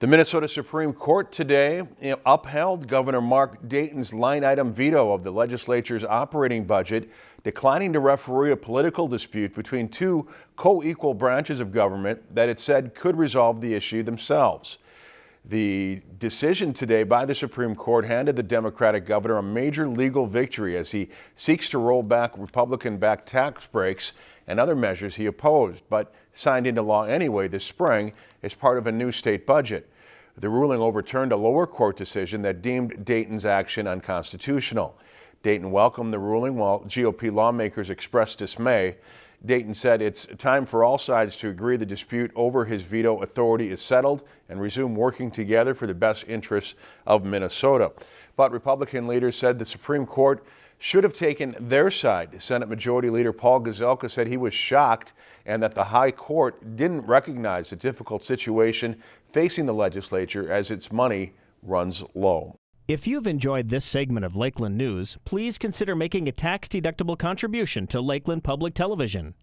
The Minnesota Supreme Court today eh, upheld Governor Mark Dayton's line item veto of the legislature's operating budget, declining to referee a political dispute between two co-equal branches of government that it said could resolve the issue themselves. The decision today by the Supreme Court handed the Democratic governor a major legal victory as he seeks to roll back Republican-backed tax breaks and other measures he opposed, but signed into law anyway this spring as part of a new state budget. The ruling overturned a lower court decision that deemed Dayton's action unconstitutional. Dayton welcomed the ruling while GOP lawmakers expressed dismay. Dayton said it's time for all sides to agree the dispute over his veto authority is settled and resume working together for the best interests of Minnesota. But Republican leaders said the Supreme Court should have taken their side. Senate Majority Leader Paul Gazelka said he was shocked and that the High Court didn't recognize the difficult situation facing the legislature as its money runs low. If you've enjoyed this segment of Lakeland News, please consider making a tax-deductible contribution to Lakeland Public Television.